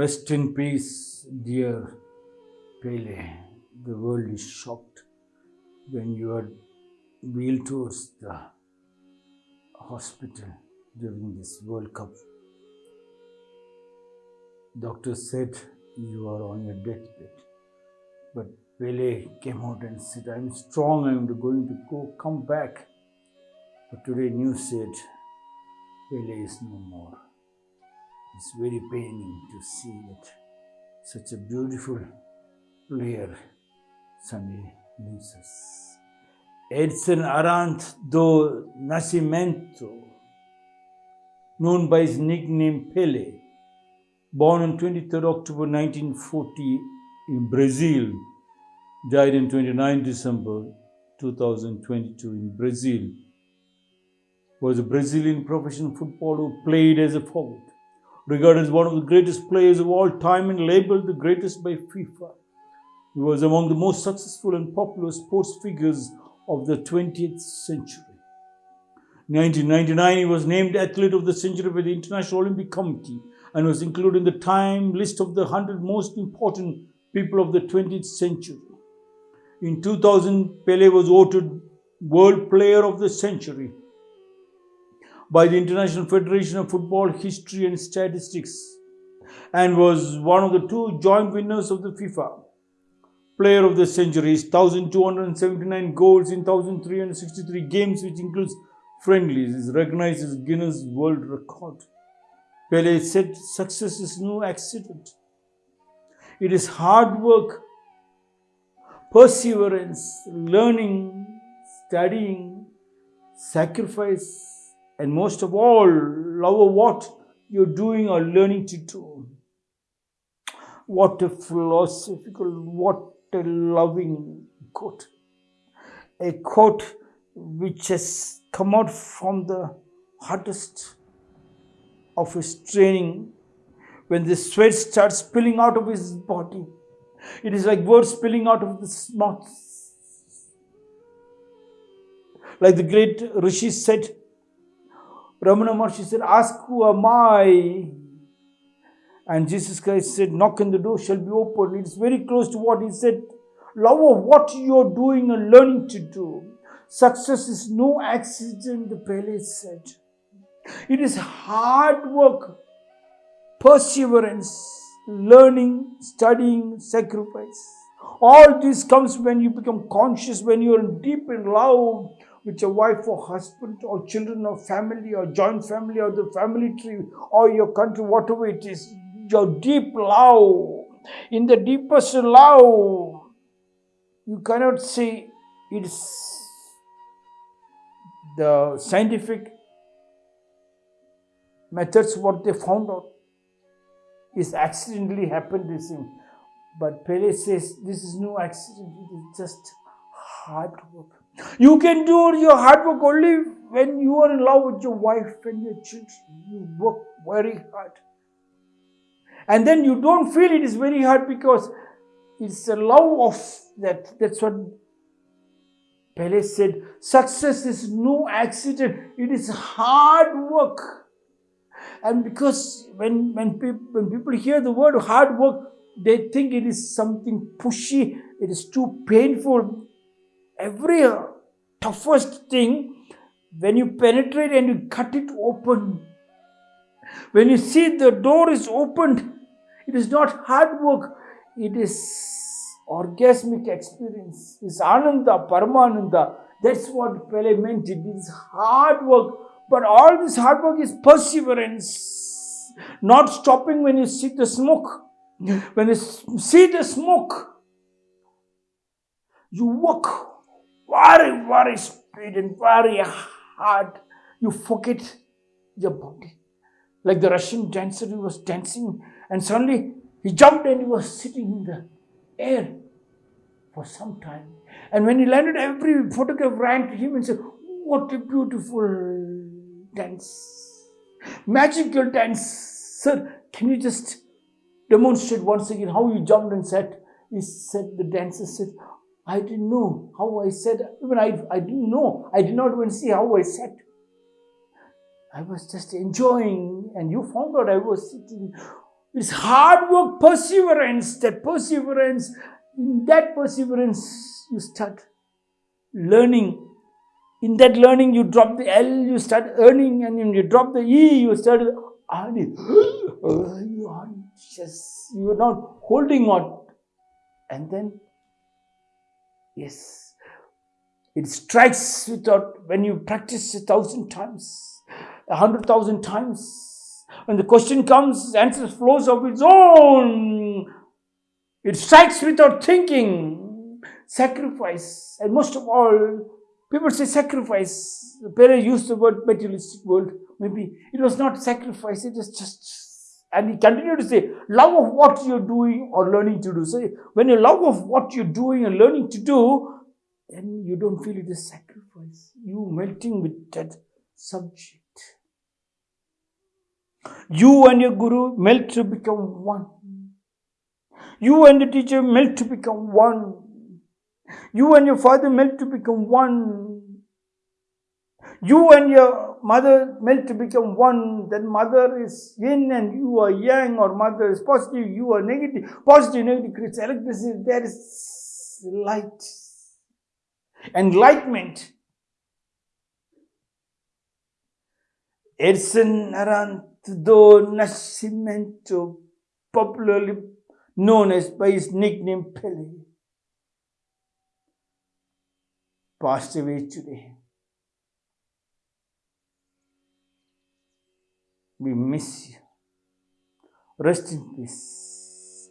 Rest in peace, dear Pele. The world is shocked when you are wheeled towards the hospital during this World Cup. Doctor said you are on your deathbed. But Pele came out and said, I'm strong, I'm going to go come back. But today news said Pele is no more. It's very paining to see that such a beautiful player suddenly us. Edson Arantes do Nascimento, known by his nickname Pele, born on 23rd October 1940 in Brazil, died on 29 December 2022 in Brazil, was a Brazilian professional footballer who played as a forward, regarded as one of the greatest players of all time and labeled the greatest by FIFA. He was among the most successful and popular sports figures of the 20th century. In 1999, he was named Athlete of the Century by the International Olympic Committee and was included in the Time list of the 100 most important people of the 20th century. In 2000, Pele was voted World Player of the Century by the International Federation of Football History and Statistics and was one of the two joint winners of the FIFA Player of the Century. Is 1,279 goals in 1,363 games, which includes friendlies, is recognized as Guinness World Record. Pele said success is no accident. It is hard work, perseverance, learning, studying, sacrifice, and most of all, love what you're doing or learning to do. What a philosophical, what a loving quote. A quote which has come out from the hardest of his training when the sweat starts spilling out of his body. It is like words spilling out of his mouth. Like the great Rishi said, Ramana Maharshi said, Ask who am I? And Jesus Christ said, Knock and the door shall be opened. It's very close to what he said. Love of what you're doing and learning to do. Success is no accident, the Pele said. It is hard work, perseverance, learning, studying, sacrifice. All this comes when you become conscious, when you are deep in love with your wife or husband or children or family or joint family or the family tree or your country, whatever it is. Your deep love, in the deepest love, you cannot say it's the scientific methods what they found out is accidentally happened this thing. But Pele says this is no accident, it is just hard work. You can do your hard work only when you are in love with your wife and your children. You work very hard. And then you don't feel it is very hard because it's a love of that. That's what Pele said. Success is no accident, it is hard work. And because when, when, people, when people hear the word hard work, they think it is something pushy, it is too painful. Every uh, toughest thing, when you penetrate and you cut it open, when you see the door is opened, it is not hard work, it is orgasmic experience, it's ananda, paramananda. That's what Pele meant. It is hard work, but all this hard work is perseverance, not stopping when you see the smoke. When you see the smoke, you work very, very speed and very hard. You forget your body. Like the Russian dancer who was dancing and suddenly he jumped and he was sitting in the air for some time. And when he landed, every photograph ran to him and said, What a beautiful dance. Magical dance. Sir, can you just demonstrate once again how you jumped and sat? He said, the dancer said, I didn't know how I said, even I, I didn't know. I did not even see how I sat. I was just enjoying, and you found out I was sitting. It's hard work, perseverance. That perseverance, in that perseverance, you start learning. In that learning, you drop the L, you start earning, and when you drop the E, you start earning. you are just, you are not holding on. And then, yes, it strikes without, when you practice a thousand times, a hundred thousand times, when the question comes, the answer flows of its own. It strikes without thinking. Sacrifice. And most of all, people say sacrifice. The parents use the word materialistic world. Maybe it was not sacrifice, it is just and he continued to say, love of what you're doing or learning to do. So when you love of what you're doing and learning to do, then you don't feel it is sacrifice. You melting with that subject. You and your guru melt to become one. You and the teacher melt to become one. You and your father melt to become one. You and your mother melt to become one. Then mother is yin and you are yang, or mother is positive, you are negative. Positive, negative creates electricity. There is light. Enlightenment. Edson do Nascimento, popularly known as by his nickname Pele, passed away today. We miss you. Rest in peace.